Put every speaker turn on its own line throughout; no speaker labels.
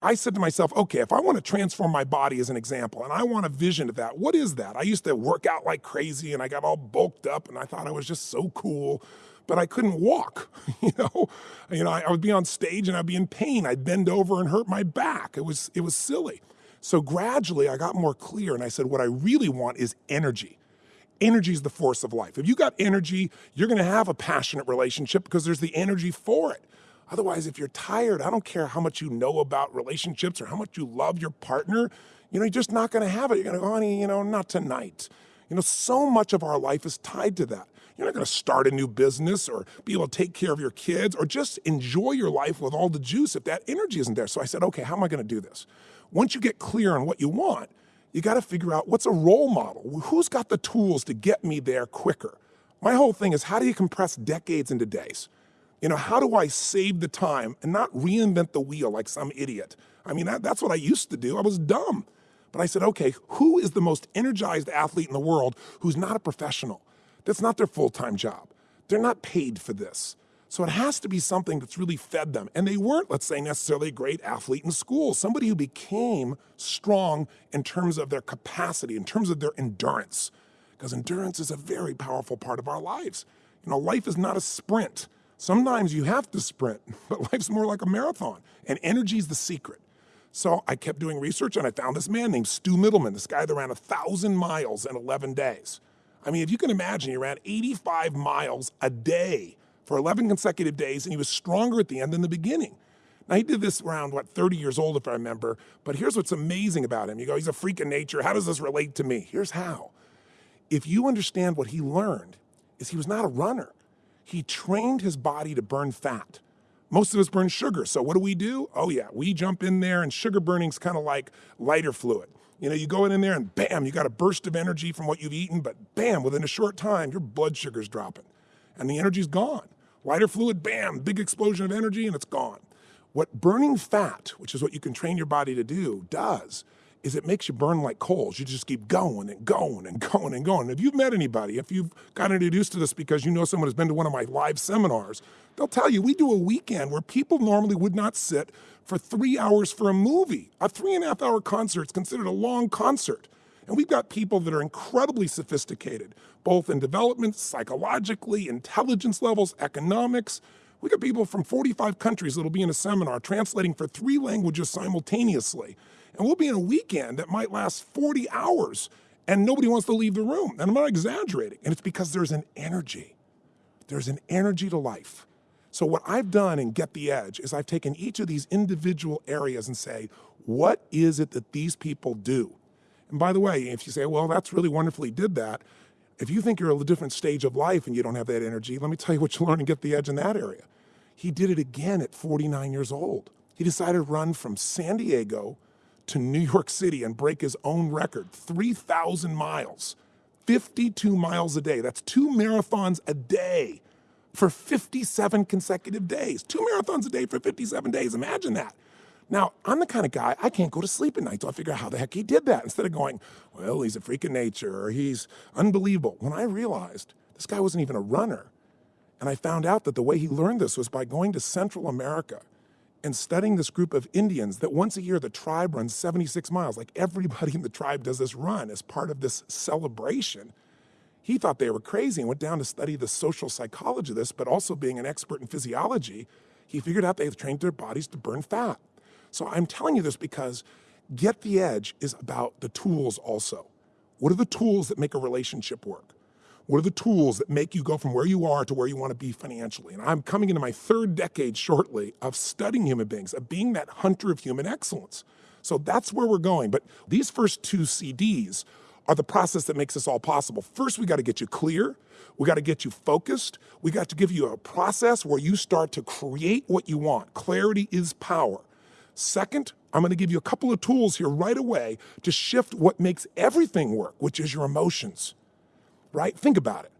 I said to myself, okay, if I want to transform my body as an example and I want a vision of that, what is that? I used to work out like crazy and I got all bulked up and I thought I was just so cool, but I couldn't walk. you know, you know, I, I would be on stage and I'd be in pain. I'd bend over and hurt my back. It was it was silly. So gradually I got more clear and I said, what I really want is energy. Energy is the force of life. If you got energy, you're going to have a passionate relationship because there's the energy for it. Otherwise, if you're tired, I don't care how much you know about relationships or how much you love your partner, you know, you're just not gonna have it. You're gonna go, honey, you know, not tonight. You know, so much of our life is tied to that. You're not gonna start a new business or be able to take care of your kids or just enjoy your life with all the juice if that energy isn't there. So I said, okay, how am I gonna do this? Once you get clear on what you want, you gotta figure out what's a role model? Who's got the tools to get me there quicker? My whole thing is how do you compress decades into days? You know, how do I save the time and not reinvent the wheel like some idiot? I mean, that, that's what I used to do. I was dumb. But I said, okay, who is the most energized athlete in the world who's not a professional? That's not their full-time job. They're not paid for this. So it has to be something that's really fed them. And they weren't, let's say, necessarily a great athlete in school, somebody who became strong in terms of their capacity, in terms of their endurance. Because endurance is a very powerful part of our lives. You know, life is not a sprint. Sometimes you have to sprint, but life's more like a marathon, and energy is the secret. So I kept doing research and I found this man named Stu Mittleman, this guy that ran a thousand miles in 11 days. I mean, if you can imagine, he ran 85 miles a day for 11 consecutive days, and he was stronger at the end than the beginning. Now, he did this around, what, 30 years old, if I remember, but here's what's amazing about him. You go, he's a freak of nature. How does this relate to me? Here's how. If you understand what he learned, is he was not a runner he trained his body to burn fat. Most of us burn sugar, so what do we do? Oh yeah, we jump in there and sugar burning's kind of like lighter fluid. You know, you go in there and bam, you got a burst of energy from what you've eaten, but bam, within a short time, your blood sugar's dropping and the energy's gone. Lighter fluid, bam, big explosion of energy and it's gone. What burning fat, which is what you can train your body to do, does is it makes you burn like coals. You just keep going and going and going and going. If you've met anybody, if you've gotten introduced to this because you know someone has been to one of my live seminars, they'll tell you we do a weekend where people normally would not sit for three hours for a movie. A three and a half hour concert is considered a long concert. And we've got people that are incredibly sophisticated, both in development, psychologically, intelligence levels, economics. We got people from 45 countries that'll be in a seminar translating for three languages simultaneously. And we'll be in a weekend that might last 40 hours and nobody wants to leave the room. And I'm not exaggerating. And it's because there's an energy. There's an energy to life. So what I've done in Get the Edge is I've taken each of these individual areas and say, what is it that these people do? And by the way, if you say, well, that's really wonderful he did that, if you think you're at a different stage of life and you don't have that energy, let me tell you what you learn and get the edge in that area. He did it again at 49 years old. He decided to run from San Diego to New York City and break his own record, 3,000 miles, 52 miles a day. That's two marathons a day for 57 consecutive days. Two marathons a day for 57 days. Imagine that. Now, I'm the kind of guy, I can't go to sleep at night so I figure out how the heck he did that instead of going, well, he's a freak of nature or he's unbelievable. When I realized this guy wasn't even a runner, and I found out that the way he learned this was by going to Central America and studying this group of Indians that once a year the tribe runs 76 miles. Like everybody in the tribe does this run as part of this celebration. He thought they were crazy and went down to study the social psychology of this, but also being an expert in physiology, he figured out they trained their bodies to burn fat. So I'm telling you this because Get the Edge is about the tools also. What are the tools that make a relationship work? What are the tools that make you go from where you are to where you want to be financially? And I'm coming into my third decade shortly of studying human beings, of being that hunter of human excellence. So that's where we're going. But these first two CDs are the process that makes this all possible. First, we got to get you clear. We got to get you focused. We got to give you a process where you start to create what you want. Clarity is power. Second, I'm going to give you a couple of tools here right away to shift what makes everything work, which is your emotions right? Think about it.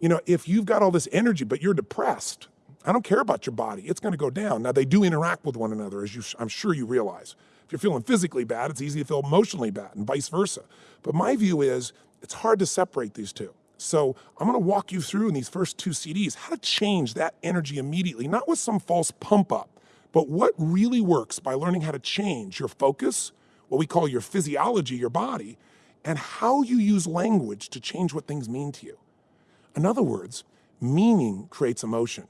You know, if you've got all this energy, but you're depressed, I don't care about your body. It's going to go down. Now, they do interact with one another, as you, I'm sure you realize. If you're feeling physically bad, it's easy to feel emotionally bad and vice versa. But my view is it's hard to separate these two. So I'm going to walk you through in these first two CDs how to change that energy immediately, not with some false pump up, But what really works by learning how to change your focus, what we call your physiology, your body, and how you use language to change what things mean to you. In other words, meaning creates emotion.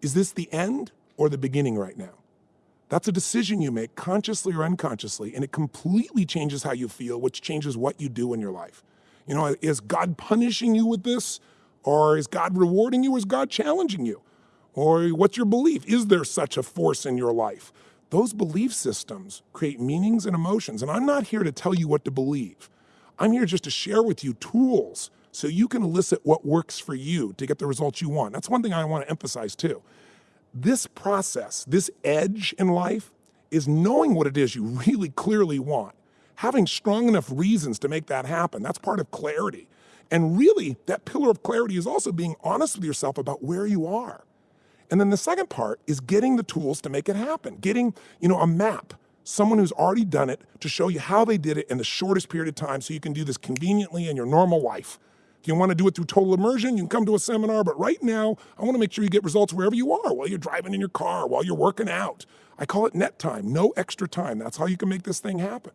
Is this the end or the beginning right now? That's a decision you make consciously or unconsciously, and it completely changes how you feel, which changes what you do in your life. You know, is God punishing you with this? Or is God rewarding you? Or is God challenging you? Or what's your belief? Is there such a force in your life? Those belief systems create meanings and emotions. And I'm not here to tell you what to believe. I'm here just to share with you tools so you can elicit what works for you to get the results you want. That's one thing I want to emphasize too. This process, this edge in life, is knowing what it is you really clearly want, having strong enough reasons to make that happen. That's part of clarity. And really, that pillar of clarity is also being honest with yourself about where you are. And then the second part is getting the tools to make it happen, getting, you know, a map someone who's already done it to show you how they did it in the shortest period of time so you can do this conveniently in your normal life. If you want to do it through total immersion, you can come to a seminar, but right now, I want to make sure you get results wherever you are, while you're driving in your car, while you're working out. I call it net time, no extra time. That's how you can make this thing happen.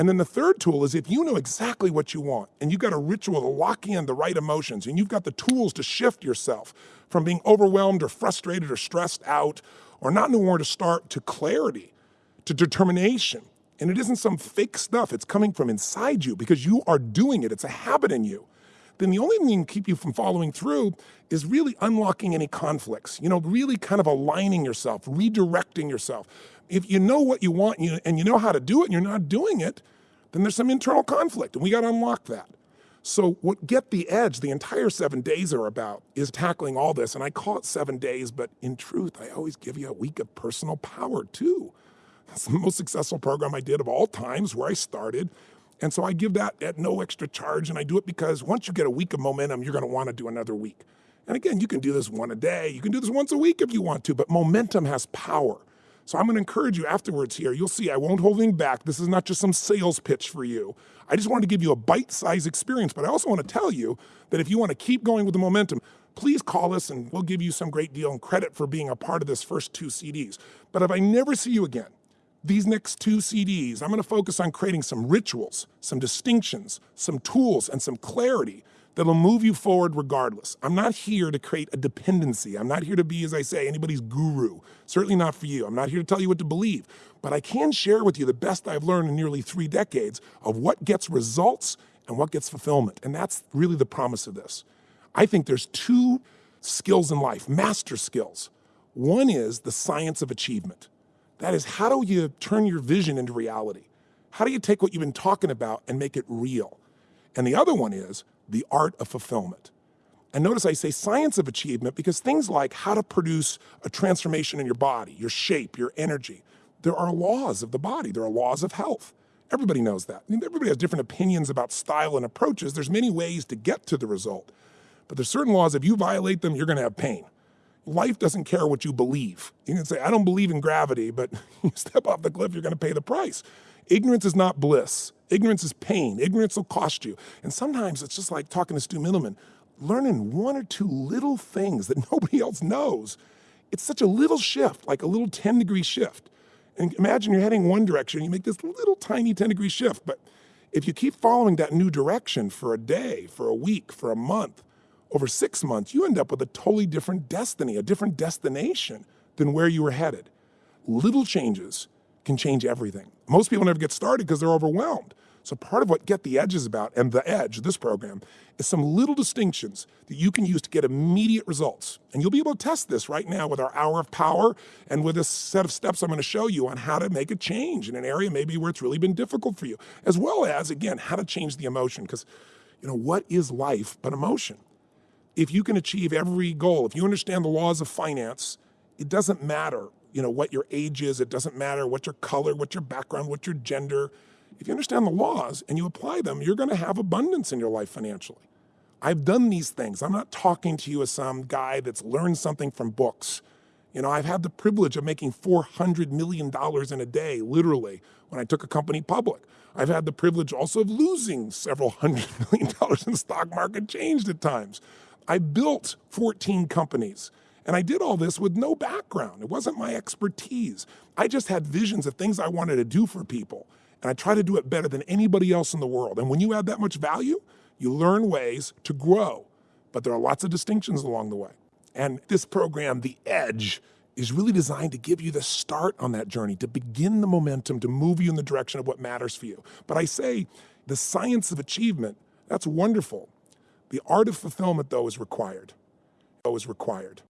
And then the third tool is if you know exactly what you want and you've got a ritual to lock in the right emotions and you've got the tools to shift yourself from being overwhelmed or frustrated or stressed out or not knowing where to start to clarity to determination. And it isn't some fake stuff, it's coming from inside you because you are doing it, it's a habit in you. Then the only thing that can keep you from following through is really unlocking any conflicts, you know, really kind of aligning yourself, redirecting yourself. If you know what you want and you, and you know how to do it and you're not doing it, then there's some internal conflict and we got to unlock that. So what Get the Edge, the entire seven days are about, is tackling all this. And I call it seven days, but in truth, I always give you a week of personal power too. It's the most successful program I did of all times where I started. And so I give that at no extra charge. And I do it because once you get a week of momentum, you're going to want to do another week. And again, you can do this one a day. You can do this once a week if you want to, but momentum has power. So I'm going to encourage you afterwards here. You'll see I won't hold anything back. This is not just some sales pitch for you. I just wanted to give you a bite-sized experience, but I also want to tell you that if you want to keep going with the momentum, please call us and we'll give you some great deal and credit for being a part of this first two CDs. But if I never see you again, these next two CDs, I'm going to focus on creating some rituals, some distinctions, some tools, and some clarity that'll move you forward regardless. I'm not here to create a dependency. I'm not here to be, as I say, anybody's guru. Certainly not for you. I'm not here to tell you what to believe. But I can share with you the best I've learned in nearly three decades of what gets results and what gets fulfillment. And that's really the promise of this. I think there's two skills in life, master skills. One is the science of achievement. That is, how do you turn your vision into reality? How do you take what you've been talking about and make it real? And the other one is the art of fulfillment. And notice I say science of achievement because things like how to produce a transformation in your body, your shape, your energy, there are laws of the body, there are laws of health. Everybody knows that. I mean, everybody has different opinions about style and approaches. There's many ways to get to the result. But there's certain laws, if you violate them, you're gonna have pain life doesn't care what you believe. You can say, I don't believe in gravity, but you step off the cliff, you're going to pay the price. Ignorance is not bliss. Ignorance is pain. Ignorance will cost you. And sometimes it's just like talking to Stu Mittleman, learning one or two little things that nobody else knows. It's such a little shift, like a little 10 degree shift. And imagine you're heading one direction, you make this little tiny 10 degree shift. But if you keep following that new direction for a day, for a week, for a month, over six months, you end up with a totally different destiny, a different destination than where you were headed. Little changes can change everything. Most people never get started because they're overwhelmed. So part of what Get the Edge is about, and the Edge, this program, is some little distinctions that you can use to get immediate results. And you'll be able to test this right now with our Hour of Power and with a set of steps I'm going to show you on how to make a change in an area maybe where it's really been difficult for you, as well as, again, how to change the emotion. Because, you know, what is life but emotion? If you can achieve every goal, if you understand the laws of finance, it doesn't matter, you know, what your age is, it doesn't matter what your color, what your background, what your gender. If you understand the laws and you apply them, you're going to have abundance in your life financially. I've done these things. I'm not talking to you as some guy that's learned something from books. You know, I've had the privilege of making $400 million in a day, literally, when I took a company public. I've had the privilege also of losing several hundred million dollars in the stock market changed at times. I built 14 companies And I did all this with no background. It wasn't my expertise. I just had visions of things I wanted to do for people. And I try to do it better than anybody else in the world. And when you add that much value, you learn ways to grow. But there are lots of distinctions along the way. And this program, The Edge, is really designed to give you the start on that journey, to begin the momentum, to move you in the direction of what matters for you. But I say the science of achievement, that's wonderful. The art of fulfillment, though, is required. Though is required.